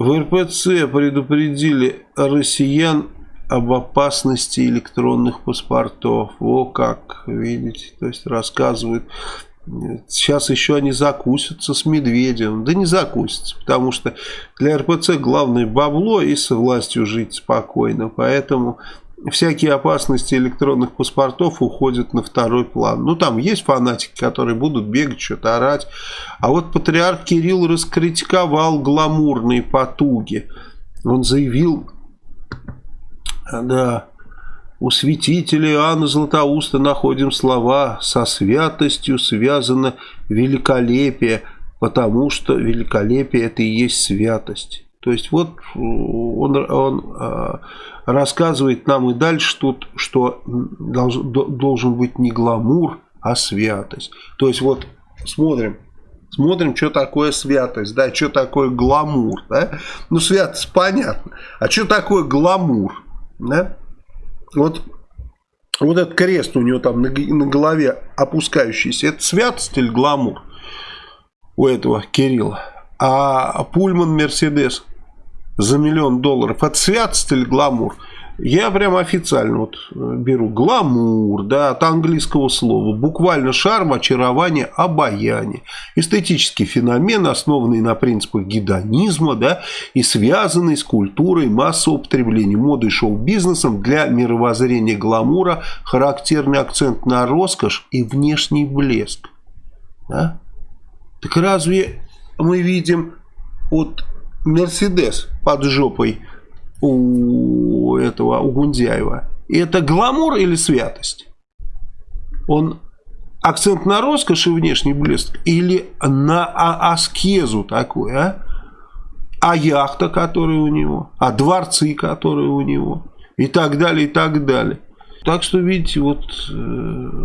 В РПЦ предупредили россиян об опасности электронных паспортов. О как, видите, то есть рассказывают. Сейчас еще они закусятся с Медведем. Да не закусятся, потому что для РПЦ главное бабло и с властью жить спокойно. Поэтому всякие опасности электронных паспортов уходят на второй план. Ну, там есть фанатики, которые будут бегать, что-то орать. А вот патриарх Кирилл раскритиковал гламурные потуги. Он заявил, да, у святителя Иоанна Златоуста находим слова «со святостью связано великолепие», потому что великолепие – это и есть святость. То есть вот он, он а, рассказывает нам и дальше тут, что должен, должен быть не гламур, а святость. То есть вот смотрим, смотрим, что такое святость, да, что такое гламур, да. Ну, святость понятно, а что такое гламур, да. Вот, вот этот крест у него там на, на голове опускающийся, это святость или гламур у этого Кирилла? А Пульман Мерседес за миллион долларов. Это святость или гламур? Я прям официально вот э, беру гламур, да, от английского слова. Буквально шарм, очарование, обаяние. Эстетический феномен, основанный на принципах гедонизма, да, и связанный с культурой массового потребления, модой шоу-бизнесом для мировоззрения гламура, характерный акцент на роскошь и внешний блеск. Да? Так разве мы видим от Мерседес под жопой у этого, у Гундяева. Это гламур или святость? Он акцент на роскошь и внешний блеск или на а аскезу такой, а? А яхта, которая у него, а дворцы, которые у него, и так далее, и так далее. Так что, видите, вот э,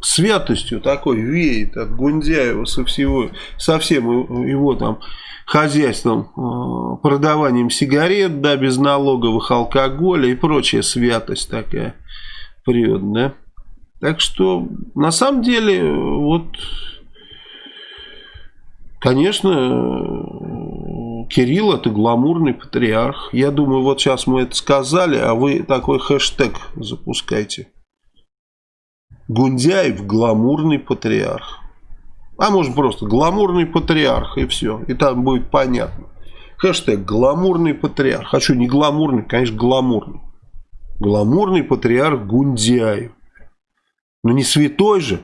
святостью такой веет от Гундяева со всего, со всем его там хозяйством, э, продаванием сигарет, да, без налоговых алкоголя и прочая святость такая да. Так что, на самом деле, вот, конечно, Кирилл это гламурный патриарх. Я думаю, вот сейчас мы это сказали, а вы такой хэштег запускайте. Гундяев гламурный патриарх. А может просто гламурный патриарх и все. И там будет понятно. Хэштег гламурный патриарх. Хочу не гламурный, конечно, гламурный. Гламурный патриарх Гундяев. Но не святой же.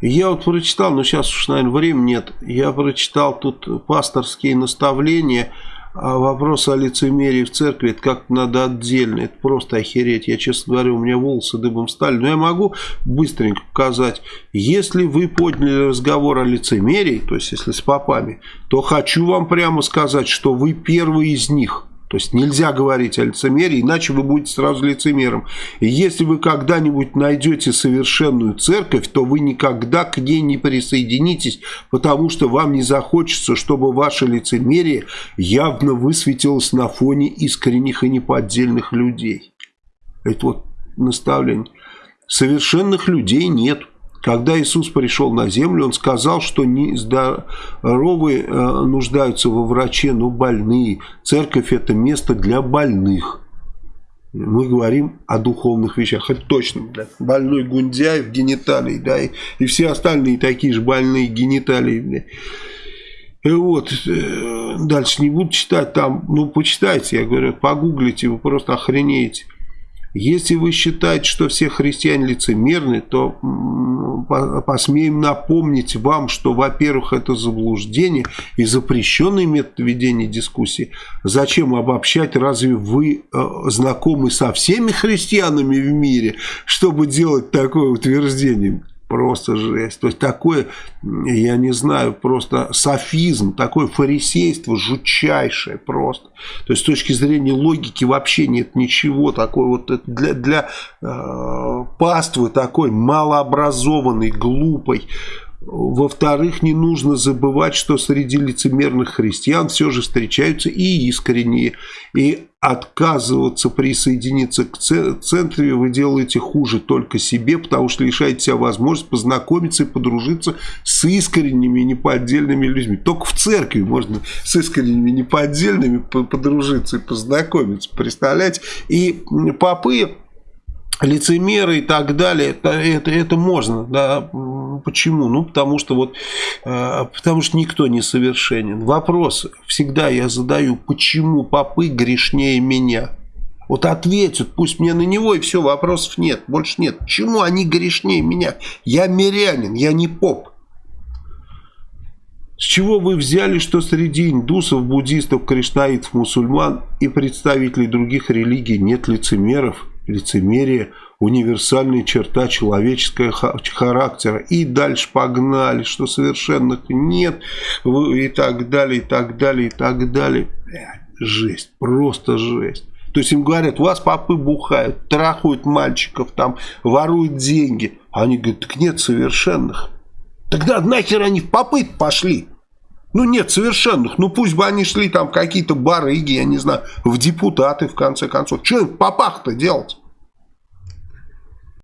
Я вот прочитал, но сейчас уж, наверное, времени нет. Я прочитал тут пасторские наставления а вопрос о лицемерии в церкви, это как надо отдельно, это просто охереть. Я, честно говоря, у меня волосы дыбом стали. Но я могу быстренько показать. Если вы подняли разговор о лицемерии, то есть если с попами, то хочу вам прямо сказать, что вы первый из них. То есть нельзя говорить о лицемерии, иначе вы будете сразу лицемером. И если вы когда-нибудь найдете совершенную церковь, то вы никогда к ней не присоединитесь, потому что вам не захочется, чтобы ваше лицемерие явно высветилось на фоне искренних и неподдельных людей. Это вот наставление. Совершенных людей нет. Когда Иисус пришел на землю, Он сказал, что не здоровые э, нуждаются во враче, но больные. Церковь это место для больных. Мы говорим о духовных вещах. Это точно, да. Больной Гундяев, гениталий, да, и, и все остальные такие же больные гениталии, да. И вот, э, дальше не буду читать там, ну, почитайте, я говорю, погуглите, вы просто охренеете. Если вы считаете, что все христиане лицемерны, то посмеем напомнить вам, что, во-первых, это заблуждение и запрещенный метод ведения дискуссии. Зачем обобщать? Разве вы э, знакомы со всеми христианами в мире, чтобы делать такое утверждение? Просто жесть. То есть такое, я не знаю, просто софизм, такое фарисейство жутчайшее просто. То есть с точки зрения логики вообще нет ничего такой вот для, для э, паствы такой малообразованной, глупой, Во-вторых, не нужно забывать, что среди лицемерных христиан все же встречаются и искренние. И отказываться присоединиться к центре вы делаете хуже только себе, потому что лишаете себя возможности познакомиться и подружиться с искренними неподдельными людьми. Только в церкви можно с искренними неподдельными подружиться и познакомиться. Представляете? И попы лицемеры и так далее, это, это, это можно, да, почему? Ну, потому что вот, э, потому что никто не совершенен. Вопрос всегда я задаю, почему попы грешнее меня? Вот ответят, пусть мне на него и все, вопросов нет, больше нет. Почему они грешнее меня? Я мирянин, я не поп. С чего вы взяли, что среди индусов, буддистов, кришнаитов, мусульман и представителей других религий нет лицемеров? Лицемерие, универсальная черта человеческого характера. И дальше погнали, что совершенных нет, и так далее, и так далее, и так далее. Жесть, просто жесть. То есть им говорят, у вас попы бухают, трахают мальчиков, там, воруют деньги. А они говорят, так нет совершенных. Тогда нахер они в попы пошли? Ну, нет совершенных. Ну, пусть бы они шли там какие-то барыги, я не знаю, в депутаты, в конце концов. Что им в попах-то делать?